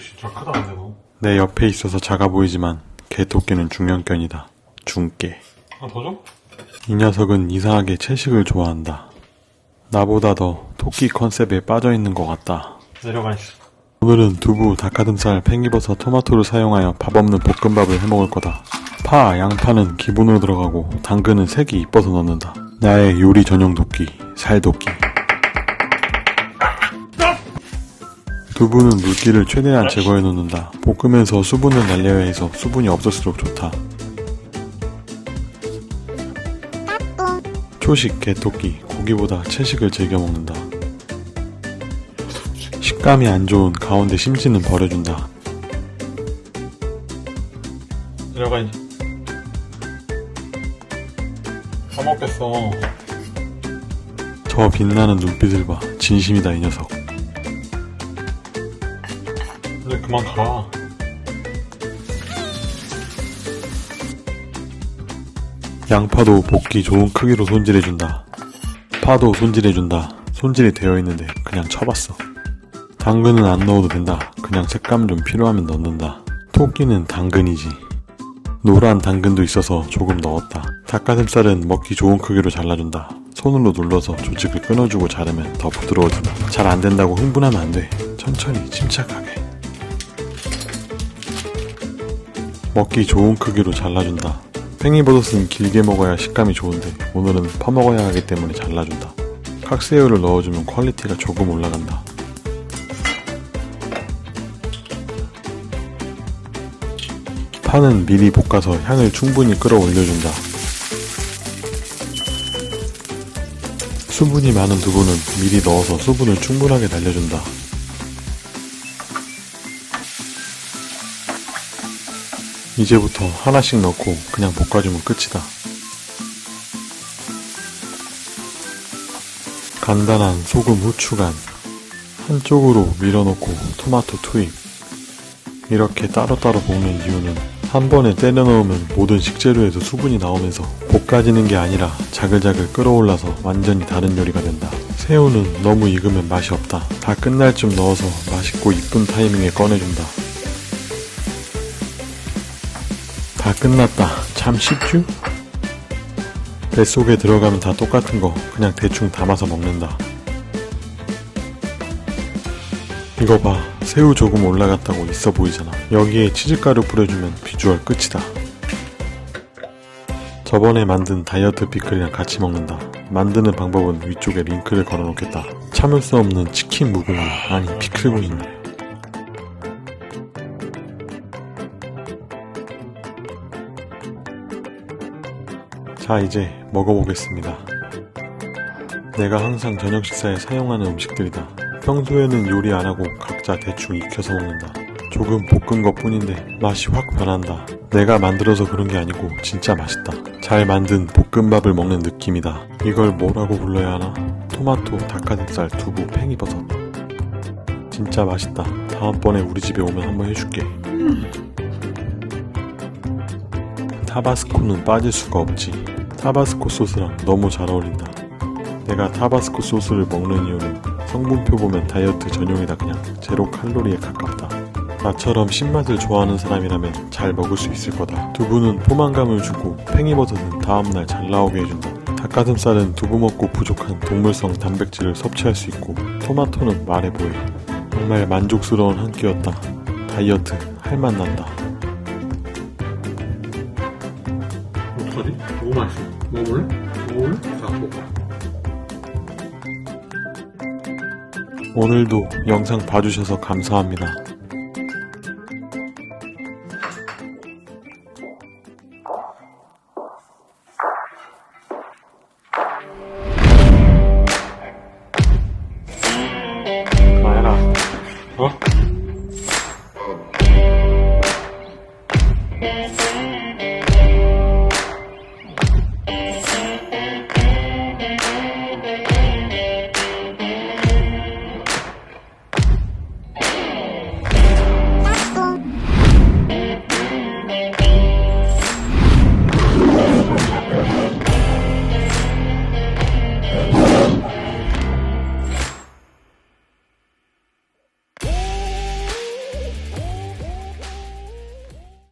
진짜 크다 근데 너내 옆에 있어서 작아 보이지만 개토끼는 중형견이다. 중깨. 하나 더 줘? 이 녀석은 이상하게 채식을 좋아한다. 나보다 더 토끼 컨셉에 빠져 있는 것 같다. 내려가 있어 오늘은 두부, 닭가슴살, 팽이버섯, 토마토를 사용하여 밥 없는 볶음밥을 해먹을 거다. 파, 양파는 기본으로 들어가고 당근은 색이 이뻐서 넣는다. 나의 요리 전용 도끼, 살도끼. 두부는 물기를 최대한 제거해 놓는다. 볶으면서 수분을 날려야 해서 수분이 없을수록 좋다. 초식 개토끼, 고기보다 채식을 즐겨 먹는다. 식감이 안 좋은 가운데 심지는 버려준다. 내려가 이제 다 먹겠어 저 빛나는 눈빛을 봐. 진심이다, 이 녀석. 이제 그만 가 양파도 볶기 좋은 크기로 손질해준다. 파도 손질해준다. 손질이 되어 있는데 그냥 쳐봤어. 당근은 안 넣어도 된다. 그냥 색감 좀 필요하면 넣는다. 토끼는 당근이지. 노란 당근도 있어서 조금 넣었다. 닭가슴살은 먹기 좋은 크기로 잘라준다. 손으로 눌러서 조직을 끊어주고 자르면 더 부드러워진다. 잘 안 된다고 흥분하면 안 돼. 천천히 침착하게. 먹기 좋은 크기로 잘라준다. 팽이버섯은 길게 먹어야 식감이 좋은데 오늘은 퍼먹어야 하기 때문에 잘라준다. 칵새우를 넣어주면 quality가 조금 올라간다. 파는 미리 볶아서 향을 충분히 끌어올려준다. 수분이 많은 두부는 미리 넣어서 수분을 충분하게 날려준다. 이제부터 하나씩 넣고 그냥 볶아주면 끝이다. 간단한 소금 후추간 한쪽으로 밀어놓고 토마토 투입 이렇게 따로따로 볶는 이유는 한 번에 때려 넣으면 모든 식재료에서 수분이 나오면서 볶아지는 게 아니라 자글자글 끓어올라서 완전히 다른 요리가 된다. 새우는 너무 익으면 맛이 없다. 다 끝날 쯤 넣어서 맛있고 이쁜 타이밍에 꺼내준다. 다 끝났다. 참 쉽죠? 뱃속에 들어가면 다 똑같은 거 그냥 대충 담아서 먹는다. 이거 봐. 새우 조금 올라갔다고 있어 보이잖아. 여기에 치즈가루 뿌려주면 비주얼 끝이다. 저번에 만든 다이어트 피클이랑 같이 먹는다. 만드는 방법은 위쪽에 링크를 걸어놓겠다. 참을 수 없는 치킨 무궁화, 아니 피클고 있네. 자, 이제 먹어보겠습니다. 내가 항상 저녁 식사에 사용하는 음식들이다. 평소에는 요리 안 하고 각자 대충 익혀서 먹는다. 조금 볶은 것 뿐인데 맛이 확 변한다. 내가 만들어서 그런 게 아니고 진짜 맛있다. 잘 만든 볶음밥을 먹는 느낌이다. 이걸 뭐라고 불러야 하나? 토마토, 닭가슴살, 두부, 팽이버섯. 진짜 맛있다. 다음번에 우리 집에 오면 한번 해줄게. 타바스코는 빠질 수가 없지. 타바스코 소스랑 너무 잘 어울린다. 내가 타바스코 소스를 먹는 이유는 성분표 보면 다이어트 전용이다 그냥 제로 칼로리에 가깝다. 나처럼 신맛을 좋아하는 사람이라면 잘 먹을 수 있을 거다. 두부는 포만감을 주고 팽이버섯은 다음날 잘 나오게 해준다. 닭가슴살은 두부 먹고 부족한 동물성 단백질을 섭취할 수 있고 토마토는 말해 보여. 정말 만족스러운 한 끼였다. 다이어트 할맛 난다. 어떡하지? 너무 맛있어 먹어볼래? 먹어볼래? 자 먹어 오늘도 영상 봐주셔서 감사합니다. 나해라 어? 어.